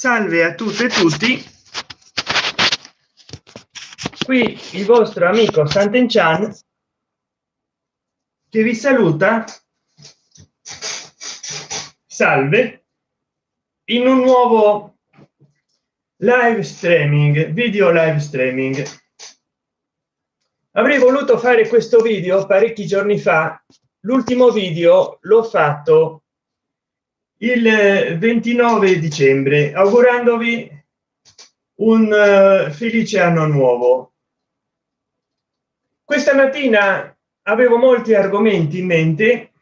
salve a tutte e tutti. Qui il vostro amico Sant'Enchan che vi saluta. Salve. In un nuovo live streaming video live streaming. Avrei voluto fare questo video parecchi giorni fa. L'ultimo video l'ho fatto il 29 dicembre augurandovi un uh, felice anno nuovo. Questa mattina avevo molti argomenti in mente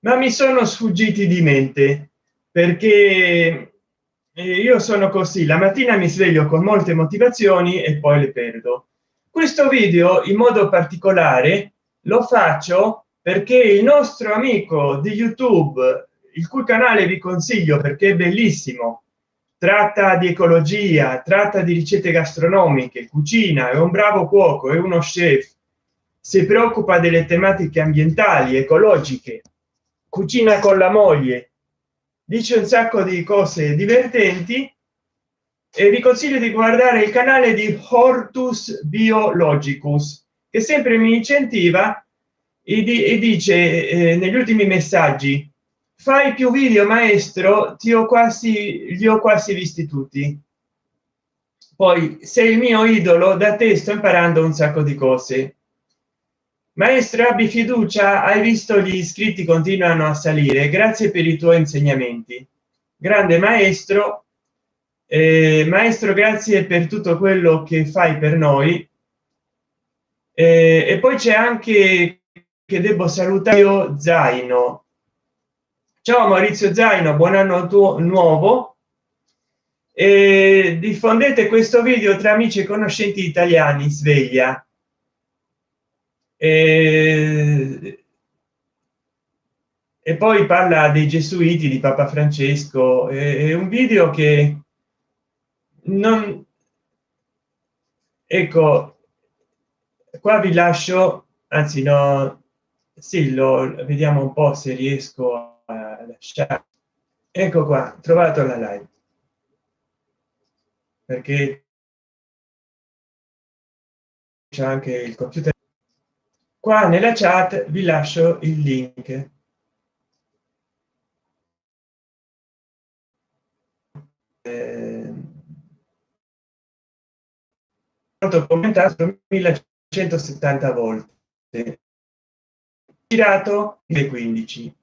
ma mi sono sfuggiti di mente perché eh, io sono così. La mattina mi sveglio con molte motivazioni e poi le perdo. Questo video in modo particolare lo faccio perché il nostro amico di youtube il cui canale vi consiglio perché è bellissimo. Tratta di ecologia tratta di ricette gastronomiche cucina è un bravo cuoco è uno chef. Si preoccupa delle tematiche ambientali ecologiche cucina con la moglie. Dice un sacco di cose divertenti e vi consiglio di guardare il canale di hortus biologicus che sempre mi incentiva e, di, dice eh, negli ultimi messaggi fai più video maestro ti ho quasi li ho quasi visti tutti. Poi sei il mio idolo da te sto imparando un sacco di cose. Maestro abbi fiducia hai visto gli iscritti continuano a salire grazie per i tuoi insegnamenti. Grande maestro eh, maestro grazie per tutto quello che fai per noi. Eh, e poi c'è anche che devo salutare io zaino ciao maurizio zaino buon anno tuo nuovo. E diffondete questo video tra amici e conoscenti italiani sveglia. E, e poi parla dei gesuiti di papa francesco. È un video che non ecco qua vi lascio anzi no sì lo vediamo un po se riesco la. Ecco qua, trovato la live. Perché c'è anche il computer. Qua nella chat vi lascio il link. Eh, commentato 1170 volte girato 15.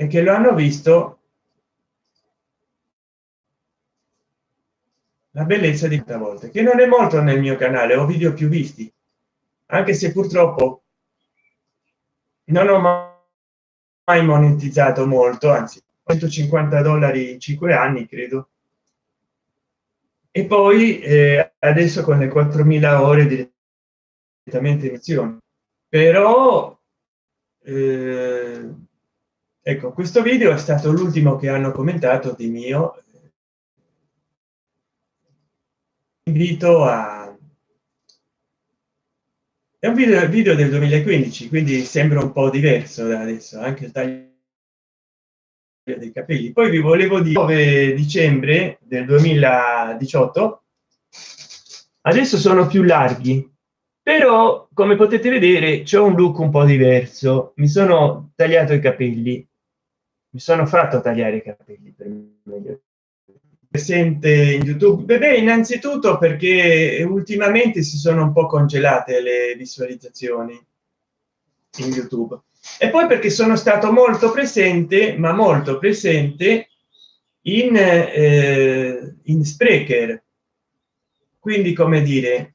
E che lo hanno visto la bellezza di questa volta che non è molto nel mio canale ho video più visti anche se purtroppo non ho mai monetizzato molto anzi 150 dollari in 5 anni credo. E poi eh, adesso con le 4000 ore direttamente in azione però eh, ecco questo video è stato l'ultimo che hanno commentato di mio. Invito a è un video video del 2015 quindi sembra un po diverso da adesso anche il taglio dei capelli. Poi vi volevo dire 9 dicembre del 2018 adesso sono più larghi però come potete vedere c'è un look un po diverso. Mi sono tagliato i capelli mi sono fatto tagliare i capelli per meglio. Presente in youtube? Beh innanzitutto perché ultimamente si sono un po congelate le visualizzazioni in youtube. E poi perché sono stato molto presente ma molto presente in eh, in sprecher. Quindi come dire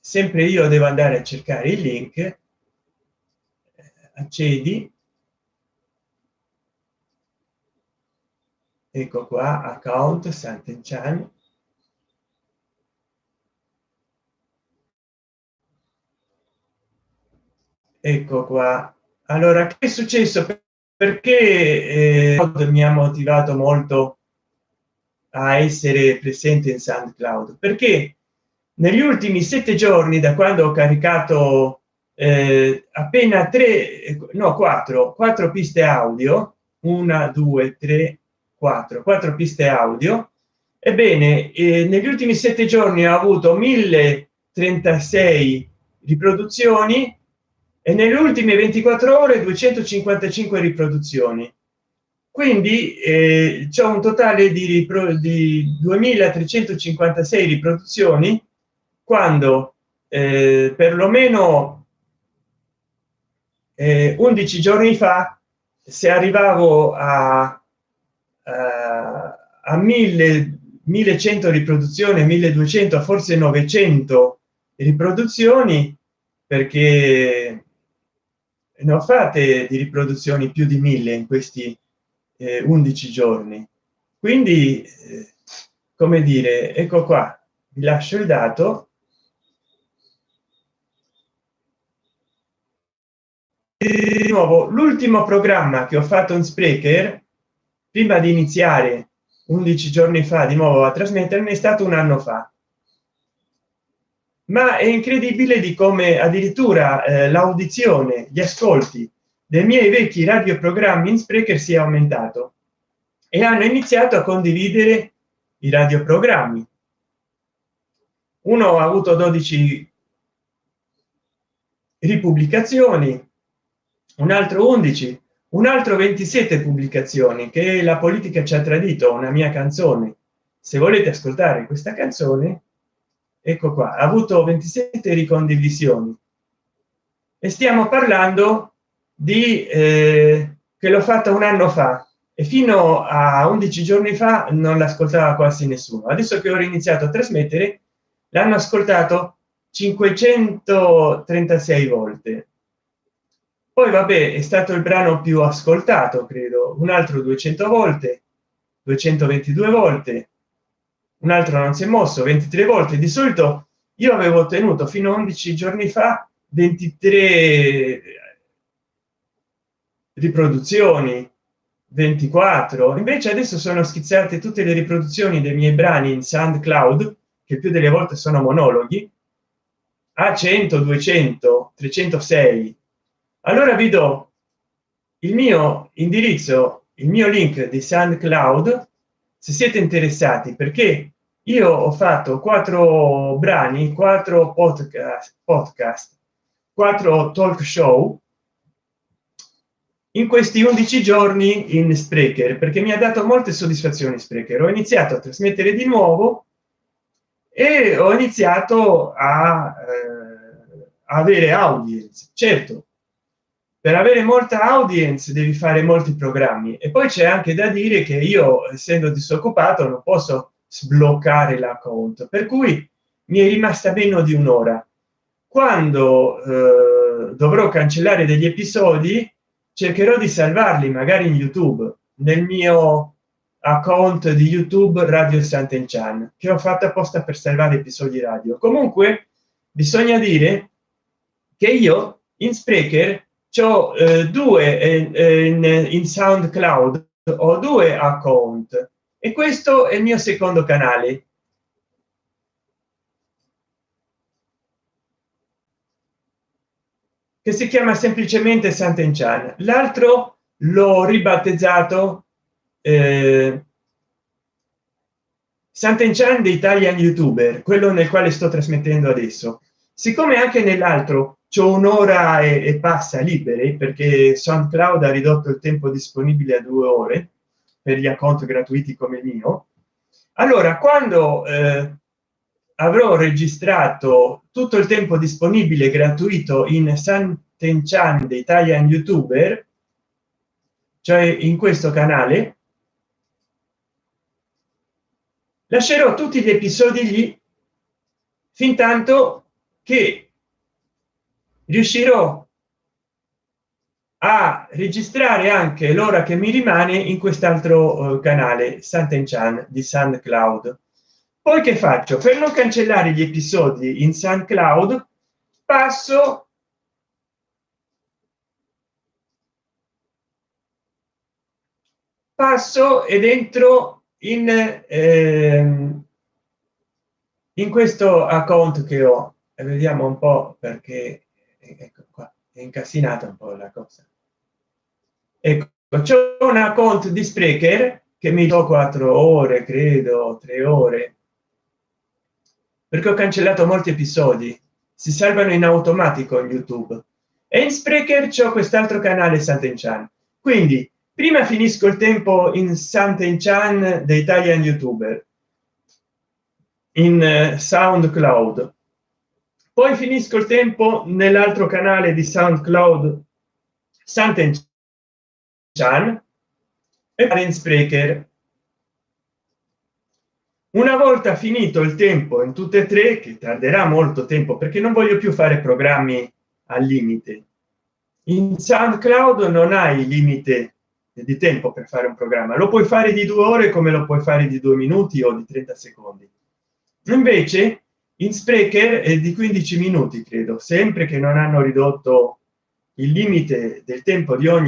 sempre io devo andare a cercare il link eh, accedi ecco qua account Sant'Enchan ecco qua. Allora che è successo? Perché eh, mi ha motivato molto a essere presente in soundcloud? Perché negli ultimi sette giorni da quando ho caricato eh, appena tre no quattro quattro piste audio una due tre quattro quattro piste audio. Ebbene eh, negli ultimi sette giorni ho avuto 1036 riproduzioni e nelle ultime 24 ore 255 riproduzioni. Quindi eh, c'è un totale di, di 2356 riproduzioni quando eh, perlomeno eh, 11 giorni fa se arrivavo a, a, a 1000 1100 riproduzioni 1200 forse 900 riproduzioni perché ne ho fatte di riproduzioni più di mille in questi eh, 11 giorni. Quindi eh, come dire ecco qua vi lascio il dato. Di nuovo l'ultimo programma che ho fatto in sprecher prima di iniziare 11 giorni fa di nuovo a trasmettermi è stato un anno fa. Ma è incredibile di come addirittura eh, l'audizione gli ascolti dei miei vecchi radioprogrammi in sprecher sia aumentato e hanno iniziato a condividere i radioprogrammi. Uno ha avuto 12 ripubblicazioni un altro 11 un altro 27 pubblicazioni che la politica ci ha tradito una mia canzone. Se volete ascoltare questa canzone ecco qua. Ha avuto 27 ricondivisioni. E stiamo parlando di eh, che l'ho fatta un anno fa. E fino a 11 giorni fa non l'ascoltava quasi nessuno. Adesso che ho iniziato a trasmettere l'hanno ascoltato 536 volte poi vabbè è stato il brano più ascoltato credo. Un altro 200 volte 222 volte. Un altro non si è mosso 23 volte. Di solito io avevo ottenuto fino a 11 giorni fa 23 riproduzioni 24 invece adesso sono schizzate tutte le riproduzioni dei miei brani in soundcloud che più delle volte sono monologhi a 100 200 306 allora vi do il mio indirizzo il mio link di soundcloud se siete interessati perché io ho fatto quattro brani quattro podcast podcast quattro talk show in questi 11 giorni in sprecher perché mi ha dato molte soddisfazioni sprecher. Ho iniziato a trasmettere di nuovo e ho iniziato a eh, avere audience. Certo per avere molta audience devi fare molti programmi. E poi c'è anche da dire che io essendo disoccupato non posso sbloccare l'account. Per cui mi è rimasta meno di un'ora. Quando eh, dovrò cancellare degli episodi cercherò di salvarli magari in youtube nel mio account di youtube radio sant'enchan che ho fatto apposta per salvare episodi radio. Comunque bisogna dire che io in sprecher c'ho eh, due eh, in, in soundcloud ho due account. E questo è il mio secondo canale. Che si chiama semplicemente Sant'Enchan. L'altro l'ho ribattezzato eh, Sant'Enchan di Italian youtuber quello nel quale sto trasmettendo adesso. Siccome anche nell'altro c'è un'ora e, e, passa liberi perché soundcloud ha ridotto il tempo disponibile a due ore per gli account gratuiti come il mio. Allora quando eh, avrò registrato tutto il tempo disponibile gratuito in Sant'Enchan di Italian youtuber cioè in questo canale lascerò tutti gli episodi lì fin tanto che riuscirò a registrare anche l'ora che mi rimane in quest'altro uh, canale Sant'Enchan di SoundCloud. Poi che faccio? Per non cancellare gli episodi in SoundCloud passo passo ed entro in eh, in questo account che ho e vediamo un po' perché ecco qua è incasinata un po la cosa. Ecco c'è un account di sprecher che mi do quattro ore credo tre ore perché ho cancellato molti episodi. Si salvano in automatico in youtube. E in sprecher c'è quest'altro canale Sant'Enchan. Quindi prima finisco il tempo in Sant'Enchan dei Italian youtuber in uh, soundcloud poi finisco il tempo nell'altro canale di soundcloud Sant'Enchan e in sprecher una volta finito il tempo in tutte e tre che tarderà molto tempo perché non voglio più fare programmi al limite. In soundcloud non hai limite di tempo per fare un programma. Lo puoi fare di due ore come lo puoi fare di due minuti o di 30 secondi. Invece in sprecher è di 15 minuti credo sempre che non hanno ridotto il limite del tempo di ogni